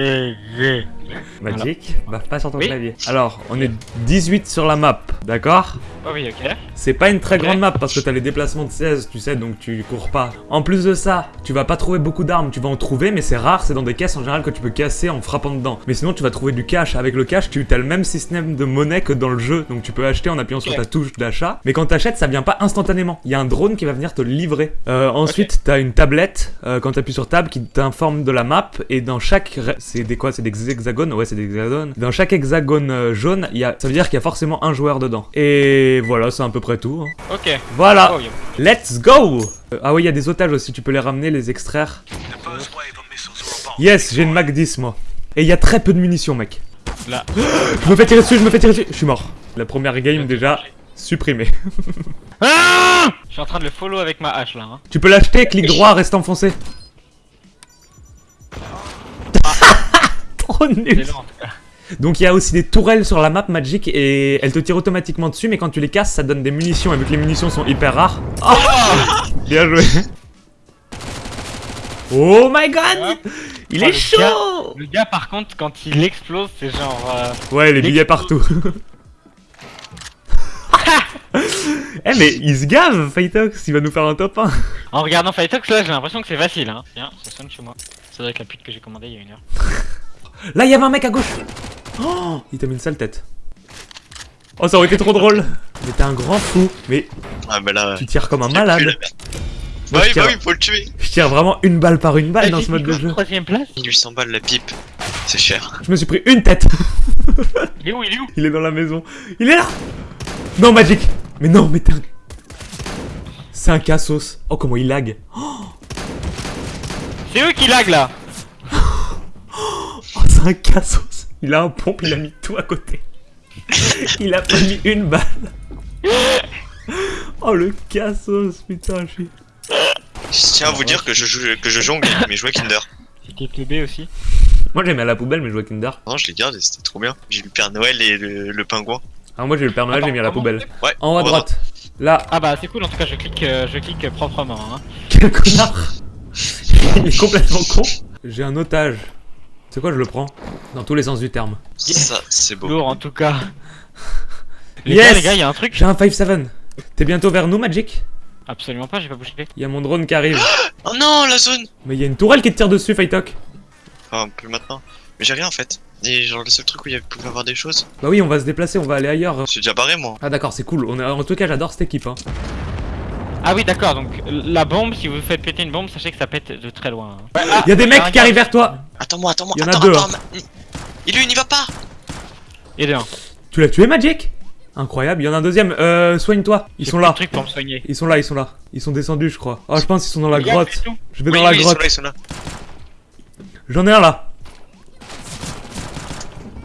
et G. Magic, baffe pas sur ton Oui. clavier. Alors, on est 18 sur la map, d'accord Oh oui, ok. C'est pas une très grande map parce que t'as les déplacements de 16, tu sais, donc tu cours pas. En plus de ça, tu vas pas trouver beaucoup d'armes, tu vas en trouver, mais c'est rare, c'est dans des caisses en général que tu peux casser en frappant dedans. Mais sinon, tu vas trouver du cash. Avec le cash, tu as le même système de monnaie que dans le jeu, donc tu peux acheter en appuyant sur ta touche d'achat. Mais quand t'achètes, ça vient pas instantanément. Il y a un drone qui va venir te livrer. Euh, ensuite, t'as une tablette, euh, quand t'appuies sur table, qui t'informe de la map, et dans chaque... C'est des quoi? C'est des hexagones Ouais, c'est des hexagones. Dans chaque hexagone euh, jaune, il y a... ça veut dire qu'il y a forcément un joueur dedans. Et voilà, c'est à peu près tout. hein. Ok. Voilà, Oh, yo. let's go Euh, Ah oui, il y a des otages aussi, tu peux les ramener, les extraire. Yes, j'ai une Mac 10 moi. Et il y a très peu de munitions, mec. Là. Je me fais tirer dessus, je me fais tirer dessus. Je suis mort. La première game déjà supprimée. Ah Je suis en train de le follow avec ma hache là. Hein. tu peux l'acheter, clic droit, reste enfoncé. Trop nul. Donc il y a aussi des tourelles sur la map Magic et elles te tirent automatiquement dessus, mais quand tu les casses, ça donne des munitions. Et vu que les munitions sont hyper rares. Oh Bien joué. Oh my god Il est chaud Le gars par contre quand il explose c'est genre... euh, Ouais, les Il billets partout. Eh mais il se gave, Fightox, il va nous faire un top 1. En regardant Fightox là j'ai l'impression que c'est facile hein. Tiens, ça sonne chez moi. Ça doit être la pute que j'ai commandée il y a une heure. Là, il y avait un mec à gauche. Oh, il t'a mis une sale tête. Oh, ça aurait été trop drôle. Mais t'es un grand fou. Mais Ah bah là. tu tires comme un malade. Moi, Bah oui, bah oui, faut le tuer. Je tire vraiment une balle par une balle dans ce mode de jeu. Troisième place 1800 balles la pipe. C'est cher. Je me suis pris une tête. Il est où Il est où Il est dans la maison. Il est là Non, Magic Mais non, mais t'es un... C'est un cassos. Oh, comment il lag. C'est eux qui lag là C'est un cassos. Il a un pompe, il a mis tout à côté. il a pas mis une balle. Oh, le cassos, putain, je suis... Je tiens à vous dire que je, joue, que je jongle, mais je jouais Kinder. C'était teubé aussi. Moi, j'ai mis à la poubelle, mais je jouais Kinder. Non, je les garde et c'était trop bien. J'ai eu le Père Noël et le, le pingouin. Alors, moi, j'ai le Père Noël, j'ai mis à la poubelle. Ouais. En haut à droite. Là, Ah bah c'est cool en tout cas je clique, euh, je clique proprement hein. quel connard Il est complètement con. J'ai un otage. C'est quoi, je le prends Dans tous les sens du terme. Ça, c'est beau. Lourd en tout cas. Les Yes gars, les gars, il y a un truc. J'ai un 5-7. T'es bientôt vers nous, Magic Absolument pas, j'ai pas bougé. Il y a mon drone qui arrive. Oh non, la zone Mais il y a une tourelle qui te tire dessus, Fightok. Enfin, plus maintenant. Mais j'ai rien en fait. Et genre, le seul truc où il y avait- pouvait avoir des choses, Bah oui, on va se déplacer, on va aller ailleurs. c'est déjà barré moi. Ah d'accord, c'est cool. On a... En tout cas, j'adore cette équipe. Hein. Ah oui, d'accord, donc la bombe, si vous faites péter une bombe, sachez que ça pète de très loin. hein. Ouais, ah, Il y a des mecs qui arrivent vers toi. Attends-moi, attends-moi. Il y en a attends, deux, attends, ma- Il lui, il n'y va pas Et de un. Tu l'as tué, Magic? Incroyable. Il y en a un deuxième. Euh, soigne-toi. Ils sont là. de trucs pour me soigner. Ils sont là, ils sont là. Ils sont descendus, je crois. Oh, je pense qu'ils sont dans la gars, grotte. Je vais Oui, dans la oui, ils sont grotte. là, ils sont là. J'en ai un là.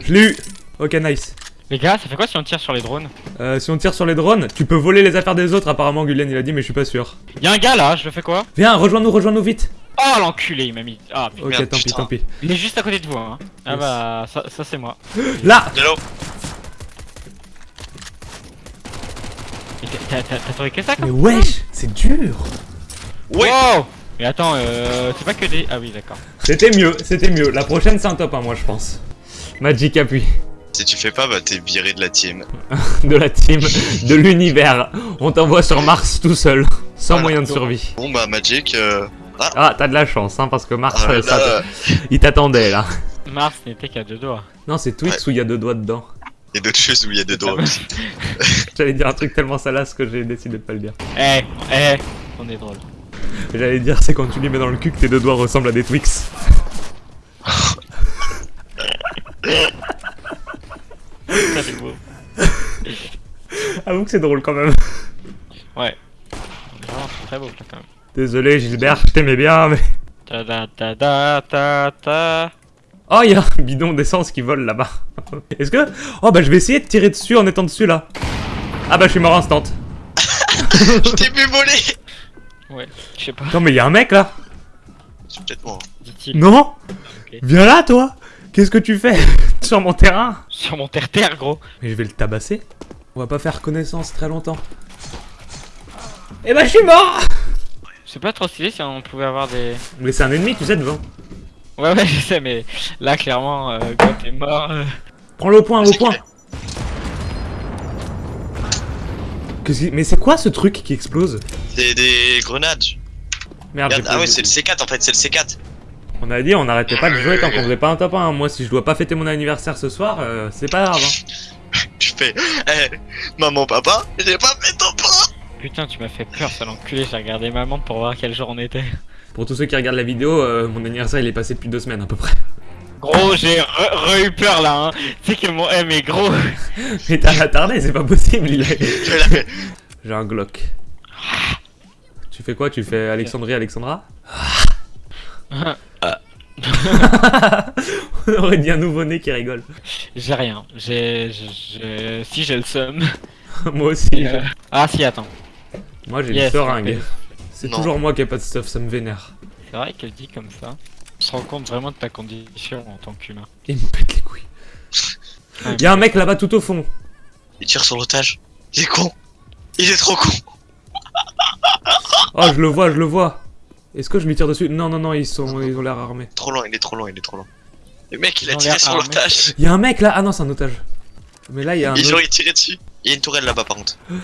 Je l'ai eu. Ok, nice. Les gars, ça fait quoi si on tire sur les drones Euh, si on tire sur les drones, tu peux voler les affaires des autres. Apparemment, Gullian il a dit, mais je suis pas sûr. Y'a un gars là, je le fais quoi Viens, rejoins-nous, rejoins-nous vite. Oh l'enculé, il m'a mis. Ah putain. Ok, Merde, tant pis, tant pis. Il est juste à côté de vous, hein. Ah bah, ça, ça c'est moi. Là De là-haut. Mais t'as- trouvé que ça Mais wesh, c'est dur. Ouais Wow Mais attends, euh, c'est pas que des. Ah oui, d'accord. C'était mieux, c'était mieux. La prochaine, c'est un top 1, moi, je pense. Magic appuie. Si tu fais pas, bah t'es viré de la team. De la team, de l'univers. On t'envoie sur Mars tout seul. Sans Voilà. moyen de survie. Bon bah Magic, euh... Ah, t'as de la chance, hein, parce que Mars, ah, ça, là, il t'attendait, là. Mars n'était qu'à deux doigts. Non, c'est Twix où il y a deux doigts dedans. il y a d'autres choses où il y a des doigts aussi. J'allais dire un truc tellement salace que j'ai décidé de pas le dire. Eh, eh, on est drôle. J'allais dire, c'est quand tu lui mets dans le cul que tes deux doigts ressemblent à des Twix. Ça c'est beau. Avoue que c'est drôle quand même. Ouais. Vraiment très beau là quand même. Désolé, Gilbert, je t'aimais bien, mais. Ta da ta da ta ta. Oh, il y a un bidon d'essence qui vole là-bas. Est-ce que. Oh, bah, je vais essayer de tirer dessus en étant dessus là. Ah, bah, je suis mort instant. Je t'ai vu voler Ouais, je sais pas, Non, mais il y a un mec là. C'est peut-être moi. dit-il. Non. Viens là, toi Qu'est-ce que tu fais? Sur mon terrain Sur mon terre-terre, gros. Mais je vais le tabasser. On va pas faire connaissance très longtemps. Eh bah, je suis mort C'est pas trop stylé si on pouvait avoir des. Mais c'est un ennemi, tu sais, devant. Ouais, ouais, je sais, mais là, clairement, euh, quand t'es mort. euh, Prends-le au point, au point Mais c'est quoi ce truc qui explose? C'est des grenades. Merde, Regarde, ah ouais, c'est le C4 en fait, c'est le C4. On a dit on n'arrêtait pas de jouer tant qu'on faisait pas un top 1. Moi, si je dois pas fêter mon anniversaire ce soir, euh, c'est pas grave. hein. Je fais, eh, maman, papa, j'ai pas fait ton pas. Putain, tu m'as fait peur, sale enculé. J'ai regardé ma montre pour voir quel jour on était. Pour tous ceux qui regardent la vidéo, euh, mon anniversaire il est passé depuis deux semaines à peu près. Gros, j'ai re, re eu peur là, hein. Tu sais que mon M est gros. Mais t'as attardé, c'est pas possible. Il a... J'ai un Glock. Tu fais quoi Tu fais Alexandrie, Alexandra? On aurait dit un nouveau-né qui rigole. J'ai rien. J'ai. Si, j'ai le seum. Moi aussi. Euh, Ah, si, attends. Moi j'ai Yes, une seringue. C'est toujours moi qui ai pas de stuff, ça me vénère. C'est vrai qu'elle dit comme ça. On se rend compte vraiment de ta condition en tant qu'humain. Il me pète les couilles. Ouais. Y'a un mec là-bas tout au fond. Il tire sur l'otage. Il est con. Il est trop con. Oh, je le vois, je le vois. Est-ce que je lui tire dessus Non, non, non, ils sont, ils ont l'air armés. Trop loin, il est trop loin, il est trop loin. Le mec, il a Ils ont tiré sur l'otage. Il y a un mec là. Ah non, c'est un otage. Mais là, il y a un. Et genre, autre- il tirait dessus. Il y a une tourelle là-bas par contre.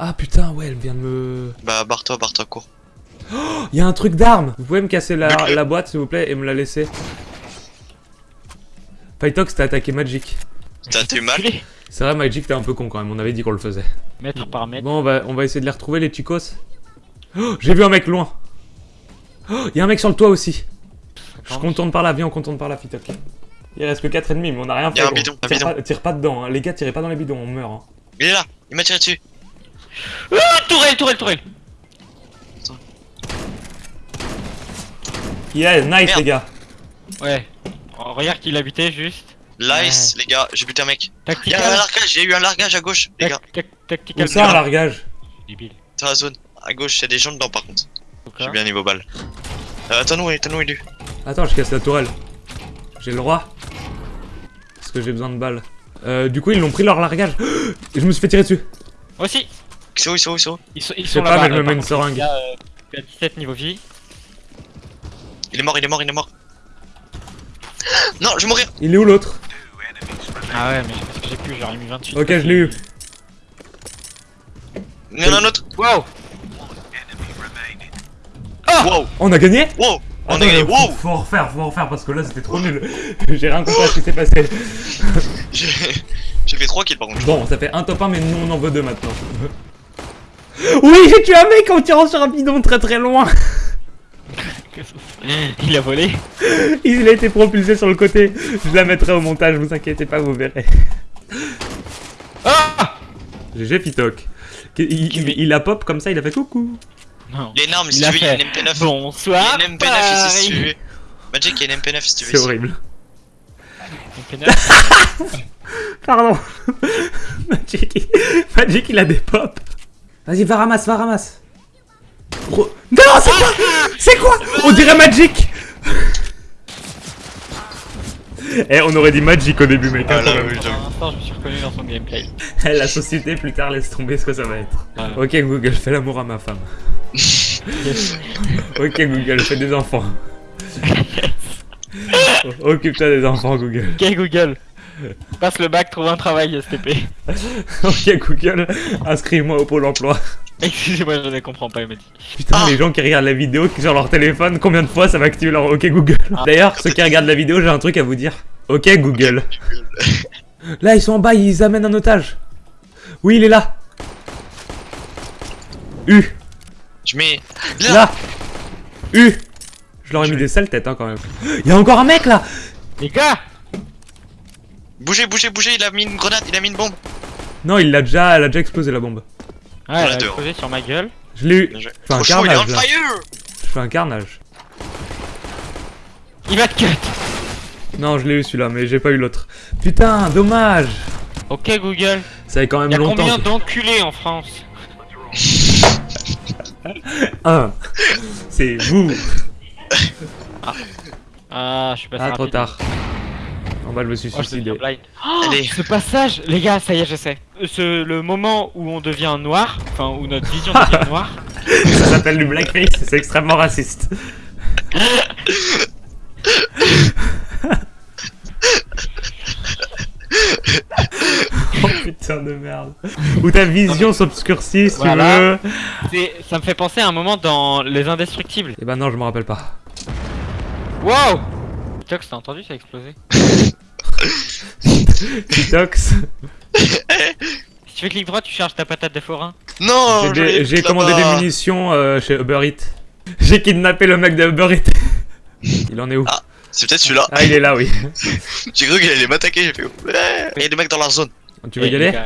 Ah putain, ouais, elle vient de me. Bah, barre-toi, barre-toi, cours. Il y a un truc d'arme. Vous pouvez me casser la, boîte, s'il vous plaît, et me la laisser. Pytox, t'as attaqué Magic. T'as eu mal. C'est vrai, Magic, t'es un peu con quand même. On avait dit qu'on le faisait. Mètre par mètre. Bon, on va, on va essayer de les retrouver, les chicos. Oh, J'ai vu un mec loin. Oh, y a un mec sur le toit aussi. Je contourne par là, viens, on contourne par là, Pytox. Il reste que 4 ennemis, mais on a rien Y fait. a un bidon, un tire, bidon. Pas, tire pas dedans, hein. les gars, tirez pas dans les bidons, on meurt. hein. Il est là, il m'a tiré dessus. Ah, tourelle, tourelle, tourelle. Yeah, nice, Merde. les gars. Ouais. Oh, regarde qui l'habitait juste. Nice, les gars, j'ai buté un mec. Il y Tactical. a un largage, a eu un largage à gauche, les gars. Tac- tac- Où Tactical. ça, un largage? Débile. Dans la zone. À gauche, il y a des gens dedans par contre. Tout Je cas. suis bien niveau balle. Euh, attends-nous, attends-nous, il est. Attends, je casse la tourelle. J'ai le droit. Parce que j'ai besoin de balles. Euh, du coup, ils l'ont pris leur largage. Et je me suis fait tirer dessus. Moi aussi. Ils sont où, ils sont où, ils sont où Ils sont, ils Je sont sais pas, mais je me mets une seringue. il y a, euh, il y a 17 niveau vie. Il est mort, il est mort, il est mort. Non, je vais mourir. Il est où l'autre? Ah ouais, mais parce que j'ai plus, j'aurais mis 28. Ok, je l'ai eu. Il y en a un autre. Wow. Wow, On a gagné wow. On a gagné, faut- wow. Faut en refaire, faut en refaire parce que là c'était trop nul. J'ai rien compris à ce qui s'est passé. J'ai j'ai fait 3 kills par contre. Bon, ça fait un top 1, mais nous on en veut deux maintenant. Oui, j'ai tué un mec en tirant sur un bidon très très loin. Il a volé. Il a été propulsé sur le côté. Je la mettrai au montage, vous inquiétez pas, vous verrez. Ah GG Pitoc. Il, il- il a pop comme ça, il a fait coucou. Non. Il une arme si Il tu a veux, il y a une fait. MP9. Il Bonsoir. y a une MP9 ici si tu veux. Magic, il y a une MP9 si tu veux. C'est horrible. Donc, neuf. Pardon. Magic, il... Magic, il a des pop. Vas-y, va ramasse, va ramasse. Non, c'est quoi? C'est quoi? On dirait Magic Eh, on aurait dit Magic au début, mec. hein, Ah là, oui, Pour j'avoue. l'instant, je me suis reconnu dans son gameplay. Eh, La société, plus tard, laisse tomber ce que ça va être. Voilà. Ok, Google, fais l'amour à ma femme. ok, Google, fais des enfants. Occupe-toi des enfants, Google. Ok, Google. Passe le bac, trouve un travail, STP. Ok, Google, inscris-moi au pôle emploi. Excusez-moi, je ne comprends pas, il m'a dit. Putain, Ah. les gens qui regardent la vidéo, qui sur leur téléphone, combien de fois ça va activer leur OK Google D'ailleurs, ceux qui regardent la vidéo, j'ai un truc à vous dire. OK Google. Là, ils sont en bas, ils amènent un otage. Oui, il est là. U. Je mets. Là, Là. U. Je leur ai Je mis des sales têtes, hein, quand même. Il y a encore un mec, là Les gars Bougez, bougez, bougez, il a mis une grenade, il a mis une bombe. Non, il l'a déjà, elle a déjà explosé, la bombe. Ouais, elle a explosé sur ma gueule. Je l'ai eu. Joué. fais un Trop chaud, il est on carnage, fire Je fais un carnage. Il va te cut Non, je l'ai eu, celui-là, mais j'ai pas eu l'autre. Putain, dommage Ok, Google. Ça fait quand même Il y a longtemps. combien d'enculés en France Un. C'est vous. Ah, je suis passé Ah, trop rapide. tard. En bas, oh, je me suis oh, suicidé. Ce passage, les gars, ça y est, je sais. Euh, le moment où on devient noir, enfin, où notre vision devient noire. ça s'appelle du blackface, c'est extrêmement raciste. oh putain de merde. Où ta vision s'obscurcit si tu veux. Ça me fait penser à un moment dans Les Indestructibles. Et eh ben non, je me rappelle pas. Wow Jox, t'as entendu ça exploser Titox. Si tu fais clic droit, tu charges ta patate de forain. Non J'ai commandé des munitions euh, chez Uber Eats. J'ai kidnappé le mec de Uber Eats. Il en est où? Ah. C'est peut-être celui-là. Ah, il est là, oui. J'ai cru qu'il allait m'attaquer, j'ai fait. Ouais. Il y a des mecs dans leur zone. Tu veux y Eh, aller? Non,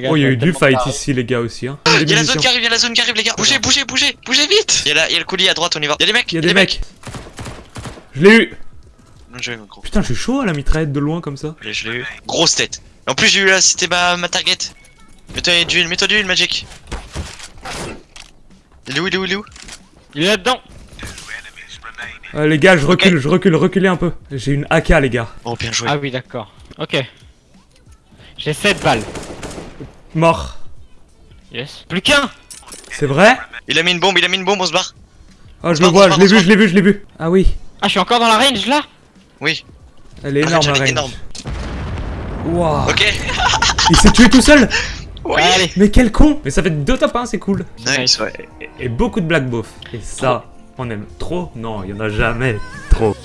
gars, Oh, il y a eu du fight ici, les gars, aussi. Hein. Il y a la zone qui arrive, il y a la zone qui arrive, les gars. Bougez, bougez, bougez, bougez vite. Il y a la- il y a le colis à droite, on y va. Il y a des mecs. Il y a des mecs. Je l'ai eu. Mon gros. Putain, je suis chaud à la mitraillette de loin comme ça. Je l'ai- je l'ai eu. Grosse tête. En plus, j'ai eu là, c'était ma, ma target. Mets-toi du huile, mets-toi du huile, Magic. Il est où, il est où, il est où? Il est là-dedans Euh, les gars, je recule, je recule, reculez un peu. J'ai une AK, les gars. Oh, bien joué. Ah oui, d'accord. Ok. J'ai 7 balles. Mort. Yes. Plus qu'un C'est vrai? Il a mis une bombe, il a mis une bombe, on se barre. Oh, je le vois, je l'ai vu, je l'ai vu, je l'ai vu. Ah oui, Ah, je suis encore dans la range là? Oui. elle est Ah, énorme, ai la range. énorme. Waouh. Ok. Il s'est tué tout seul Ouais. Allez Mais quel con Mais ça fait deux top 1, c'est cool. Nice, ouais. Et, et beaucoup de black beauf. Et ça, on aime trop Non, il y en a jamais trop.